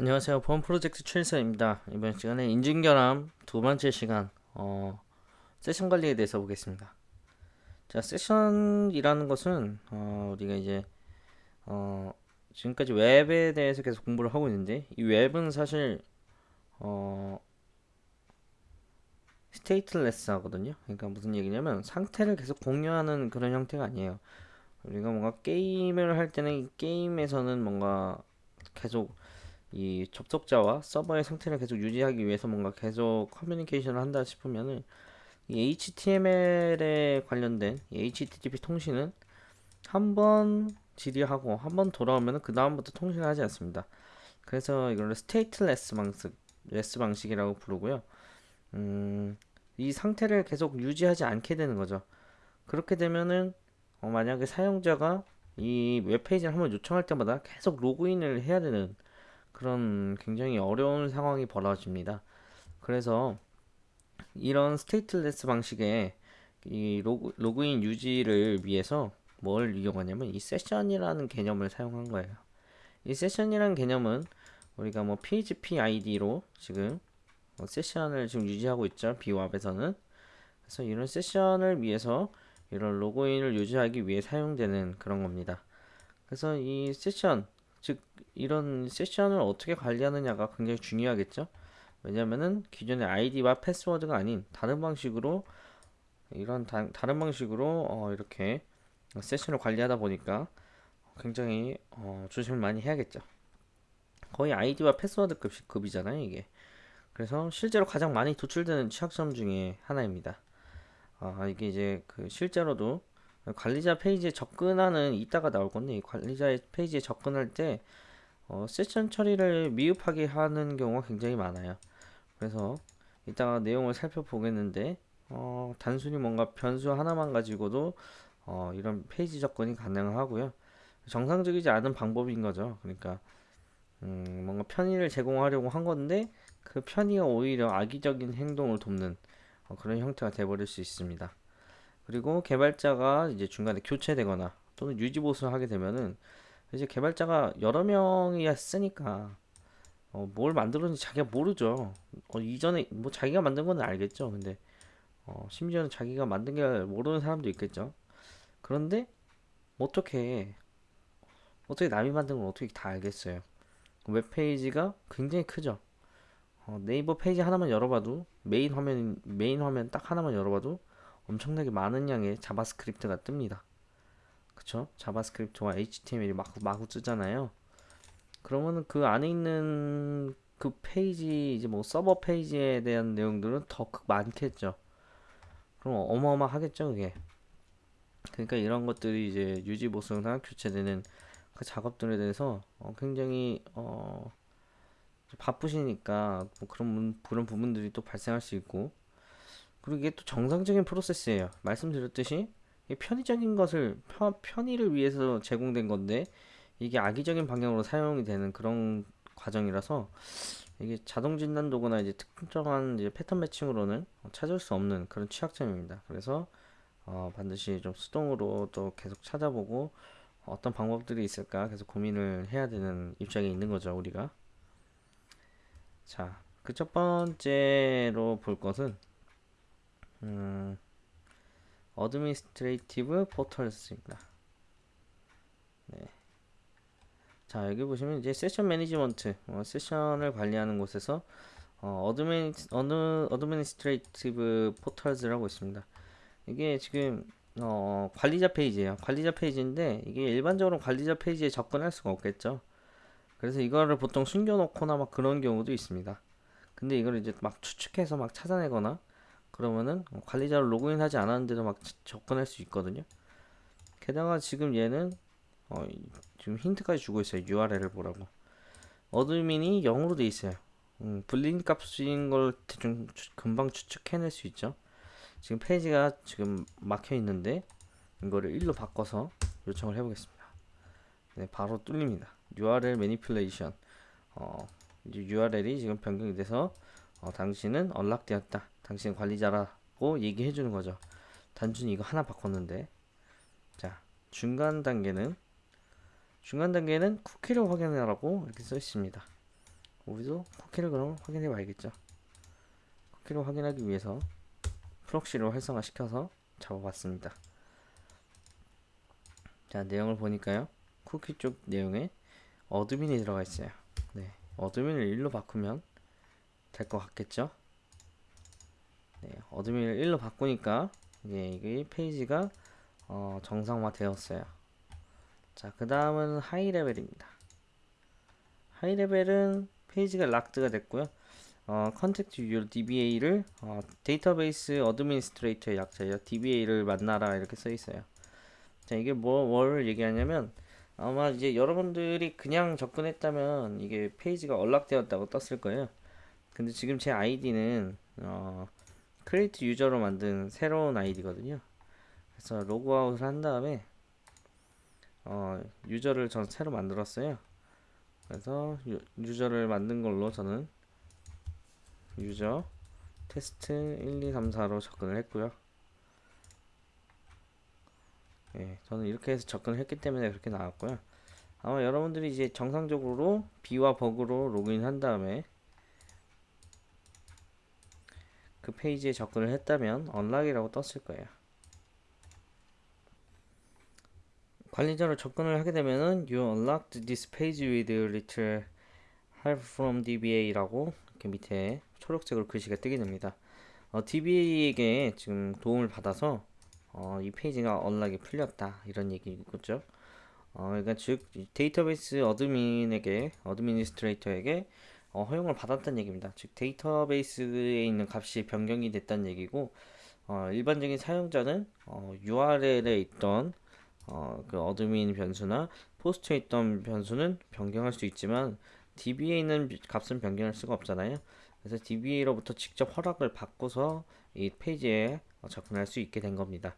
안녕하세요. 보안 프로젝트 최일선입니다. 이번 시간에 인증결함 두 번째 시간 어, 세션 관리에 대해서 보겠습니다. 자, 세션이라는 것은 어, 우리가 이제 어, 지금까지 웹에 대해서 계속 공부를 하고 있는데 이 웹은 사실 어, stateless 하거든요. 그러니까 무슨 얘기냐면 상태를 계속 공유하는 그런 형태가 아니에요. 우리가 뭔가 게임을 할 때는 이 게임에서는 뭔가 계속 이 접속자와 서버의 상태를 계속 유지하기 위해서 뭔가 계속 커뮤니케이션을 한다 싶으면은 이 HTML에 관련된 이 HTTP 통신은 한 번 질의하고 한 번 돌아오면은 그 다음부터 통신을 하지 않습니다. 그래서 이걸 stateless 방식, less 방식이라고 부르고요. 음, 이 상태를 계속 유지하지 않게 되는 거죠. 그렇게 되면은 어, 만약에 사용자가 이 웹페이지를 한번 요청할 때마다 계속 로그인을 해야 되는 그런 굉장히 어려운 상황이 벌어집니다. 그래서 이런 stateless 방식의 이 로그, 로그인 유지를 위해서 뭘 이용하냐면 이 세션이라는 개념을 사용한 거예요. 이 세션이라는 개념은 우리가 뭐 PHP ID로 지금 뭐 세션을 지금 유지하고 있죠. bWAPP에서는. 그래서 이런 세션을 위해서 이런 로그인을 유지하기 위해 사용되는 그런 겁니다. 그래서 이 세션 즉 이런 세션을 어떻게 관리하느냐가 굉장히 중요하겠죠. 왜냐면은 기존의 아이디와 패스워드가 아닌 다른 방식으로 이런 다, 른 방식으로 어, 이렇게 세션을 관리하다 보니까 굉장히 어, 조심을 많이 해야겠죠. 거의 아이디와 패스워드 급, 급이잖아요 이게. 그래서 실제로 가장 많이 도출되는 취약점 중에 하나입니다. 아, 이게 이제 그 실제로도 관리자 페이지에 접근하는 이따가 나올 건데 관리자 페이지에 접근할 때 어, 세션 처리를 미흡하게 하는 경우가 굉장히 많아요. 그래서 이따가 내용을 살펴보겠는데 어, 단순히 뭔가 변수 하나만 가지고도 어, 이런 페이지 접근이 가능하고요. 정상적이지 않은 방법인 거죠. 그러니까 음, 뭔가 편의를 제공하려고 한 건데 그 편의가 오히려 악의적인 행동을 돕는 어, 그런 형태가 돼버릴 수 있습니다. 그리고 개발자가 이제 중간에 교체되거나 또는 유지 보수를 하게 되면은 이제 개발자가 여러 명이 쓰니까 어, 뭘 만들었는지 자기가 모르죠. 어, 이전에 뭐 자기가 만든 건 알겠죠. 근데 어, 심지어는 자기가 만든 게 모르는 사람도 있겠죠. 그런데 어떻게 어떻게 남이 만든 걸 어떻게 다 알겠어요. 웹 페이지가 굉장히 크죠. 어, 네이버 페이지 하나만 열어봐도 메인 화면 메인 화면 딱 하나만 열어봐도 엄청나게 많은 양의 JavaScript가 뜹니다. 그쵸? JavaScript와 HTML이 마구, 마구 뜨잖아요. 그러면은 그 안에 있는 그 페이지, 이제 뭐 서버 페이지에 대한 내용들은 더 많겠죠. 그럼 어마어마하겠죠, 그게. 그러니까 이런 것들이 이제 유지 보수나 교체되는 그 작업들에 대해서 어 굉장히 어 바쁘시니까 뭐 그런 그런 부분들이 또 발생할 수 있고 그리고 이게 또 정상적인 프로세스예요. 말씀드렸듯이 편의적인 것을 편, 의를 위해서 제공된 건데 이게 악의적인 방향으로 사용이 되는 그런 과정이라서 이게 자동 진단 도구나 이제 특정한 이제 pattern matching으로는 찾을 수 없는 그런 취약점입니다. 그래서 어, 반드시 좀 수동으로 또 계속 찾아보고 어떤 방법들이 있을까 계속 고민을 해야 되는 입장에 있는 거죠 우리가 자 그 첫 번째로 볼 것은 음, Administrative Portals입니다. 네. 자 여기 보시면 이제 Session Management 어, 세션을 관리하는 곳에서 어, admini, ad, Administrative Portals라고 있습니다. 이게 지금 어, 관리자 페이지예요. 관리자 페이지인데 이게 일반적으로 관리자 페이지에 접근할 수가 없겠죠. 그래서 이거를 보통 숨겨놓거나 막 그런 경우도 있습니다. 근데 이걸 이제 막 추측해서 막 찾아내거나 그러면은 관리자를 로그인하지 않았는데도 막 접근할 수 있거든요. 게다가 지금 얘는 어, 지금 힌트까지 주고 있어요. URL을 보라고. admin이 0으로 돼 있어요. 음, Boolean 값인 걸 대충 추, 금방 추측해낼 수 있죠. 지금 페이지가 지금 막혀 있는데 이거를 1로 바꿔서 요청을 해보겠습니다. 네, 바로 뚫립니다. URL manipulation. 어, URL이 지금 변경이 돼서 어, 당신은 언락되었다. 당신 관리자라고 얘기해 주는 거죠. 단순히 이거 하나 바꿨는데 자 중간 단계는 중간 단계는 쿠키를 확인하라고 이렇게 써 있습니다. 우리도 쿠키를 그럼 확인해 봐야겠죠. 쿠키를 확인하기 위해서 프록시를 활성화시켜서 잡아봤습니다. 자, 내용을 보니까요. 쿠키 쪽 내용에 admin이 들어가 있어요. 네, admin을 1로 바꾸면 될 것 같겠죠? 네, admin을 1로 바꾸니까 이제 이게 페이지가 어, 정상화 되었어요. 자, 그 다음은 high level입니다. high level은 페이지가 locked가 됐고요. 어, contact your DBA를 어, database administrator의 약자예요. DBA를 만나라 이렇게 써 있어요. 자, 이게 뭐, 뭘 얘기하냐면 아마 이제 여러분들이 그냥 접근했다면 이게 페이지가 unlock되었다고 떴을 거예요. 근데 지금 제 아이디는 어, create user로 만든 새로운 아이디거든요. 그래서 로그아웃을 한 다음에 어, user를 전 새로 만들었어요. 그래서 유, user를 만든 걸로 저는 user test 1, 2, 3, 4로 접근을 했고요. 예, 저는 이렇게 해서 접근을 했기 때문에 그렇게 나왔고요. 아마 여러분들이 이제 정상적으로 B와 버그로 로그인 한 다음에 그 페이지에 접근을 했다면 언락이라고 떴을 거예요. 관리자로 접근을 하게 되면은 You unlocked this page with little help from DBA라고 이렇게 밑에 초록색으로 글씨가 뜨게 됩니다. 어, DBA에게 지금 도움을 받아서 어, 이 페이지가 unlock이 풀렸다 이런 얘기겠죠. 어, 그러니까 즉 데이터베이스 admin에게 administrator에게 어, 허용을 받았다는 얘기입니다. 즉 데이터베이스에 있는 값이 변경이 됐다는 얘기고 어, 일반적인 사용자는 어, URL에 있던 어, 그 admin 변수나 POST에 있던 변수는 변경할 수 있지만 DB에 있는 값은 변경할 수가 없잖아요. 그래서 DB로부터 직접 허락을 받고서 이 페이지에 접근할 수 있게 된 겁니다.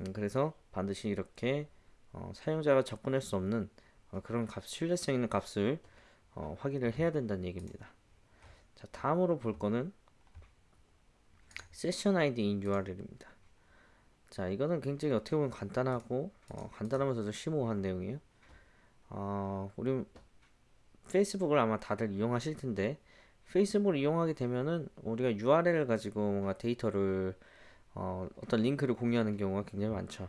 음, 그래서 반드시 이렇게 어, 사용자가 접근할 수 없는 어, 그런 값, 신뢰성 있는 값을 어, 확인을 해야 된다는 얘기입니다. 자, 다음으로 볼 거는 세션 in URL입니다. 자, 이거는 굉장히 어떻게 보면 간단하고 어, 간단하면서도 심오한 내용이에요. 어, 우리 페이스북을 아마 다들 이용하실 텐데 페이스북을 이용하게 되면은 우리가 URL을 가지고 뭔가 데이터를 어, 어떤 링크를 공유하는 경우가 굉장히 많죠.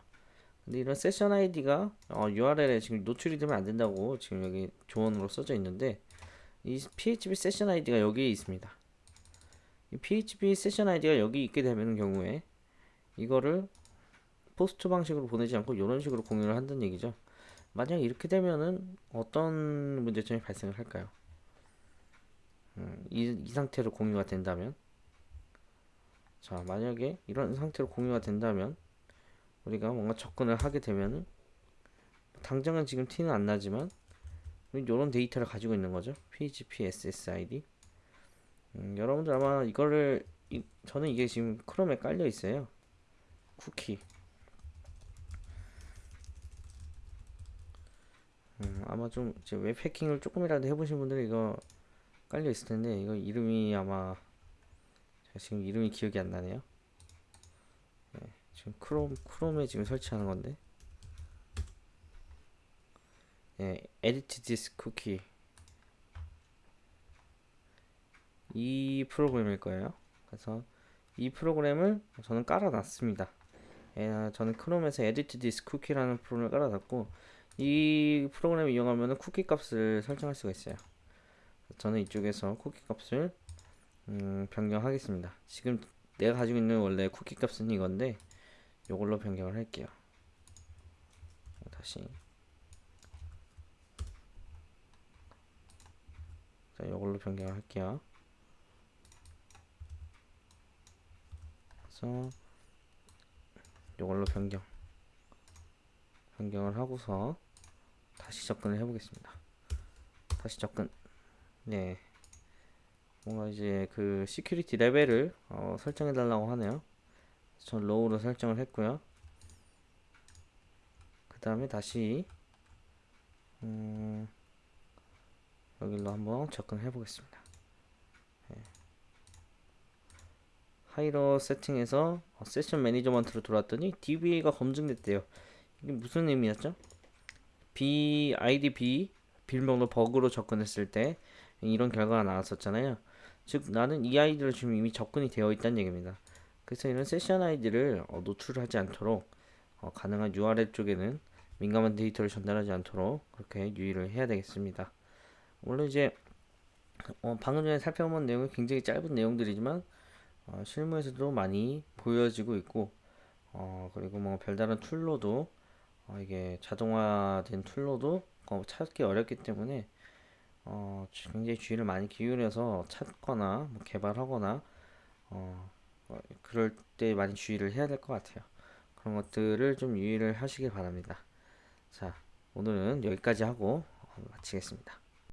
근데 이런 세션 아이디가 어, URL에 지금 노출이 되면 안 된다고 지금 여기 조언으로 써져 있는데 이 PHP session 아이디가 여기에 있습니다. 이 PHP session 아이디가 여기 있게 되는 경우에 이거를 포스트 방식으로 보내지 않고 이런 식으로 공유를 한다는 얘기죠. 만약 이렇게 되면은 어떤 문제점이 발생을 할까요? 음, 이, 이 상태로 공유가 된다면 자 만약에 이런 상태로 공유가 된다면 우리가 뭔가 접근을 하게 되면은 당장은 지금 티는 안 나지만 이런 데이터를 가지고 있는 거죠. php ssid 음, 여러분들 아마 이거를 이, 저는 이게 지금 크롬에 깔려 있어요. 쿠키. 음, 아마 좀 이제 웹 해킹을 조금이라도 해보신 분들은 이거 깔려 있을 텐데 이거 이름이 아마 제가 지금 이름이 기억이 안 나네요. 네, 지금 크롬 크롬에 지금 설치하는 건데. 네, edit this cookie 이 프로그램일 거예요. 그래서 이 프로그램을 저는 깔아놨습니다. 예, 저는 크롬에서 edit this cookie라는 프로그램을 깔아놨고 이 프로그램을 이용하면 쿠키 값을 설정할 수가 있어요. 저는 이쪽에서 쿠키 값을 음, 변경하겠습니다. 지금 내가 가지고 있는 원래 쿠키 값은 이건데 이걸로 변경을 할게요. 다시 자, 이걸로 변경을 할게요. 그래서 이걸로 변경 변경을 하고서 다시 접근을 해보겠습니다. 다시 접근. 네. 뭔가 이제 그 security level을 어, 설정해 달라고 하네요. 전 low로 설정을 했고요. 그 다음에 다시 음, 여기로 한번 접근해 보겠습니다. 네. high로 세팅에서 어, session management로 들어왔더니 DBA가 검증됐대요. 이게 무슨 의미였죠? B, ID B, 비밀번호 버그로 접근했을 때 이런 결과가 나왔었잖아요. 즉 나는 이 아이디로 지금 이미 접근이 되어 있다는 얘기입니다. 그래서 이런 세션 아이디를 어, 노출하지 않도록 어, 가능한 URL 쪽에는 민감한 데이터를 전달하지 않도록 그렇게 유의를 해야 되겠습니다. 물론 이제 어, 방금 전에 살펴본 내용은 굉장히 짧은 내용들이지만 어, 실무에서도 많이 보여지고 있고 어, 그리고 뭐 별다른 tool로도 어, 이게 자동화된 tool로도 어, 찾기 어렵기 때문에 어, 굉장히 주의를 많이 기울여서 찾거나 뭐 개발하거나 어, 어, 그럴 때 많이 주의를 해야 될 것 같아요. 그런 것들을 좀 유의를 하시길 바랍니다. 자, 오늘은 여기까지 하고 어, 마치겠습니다.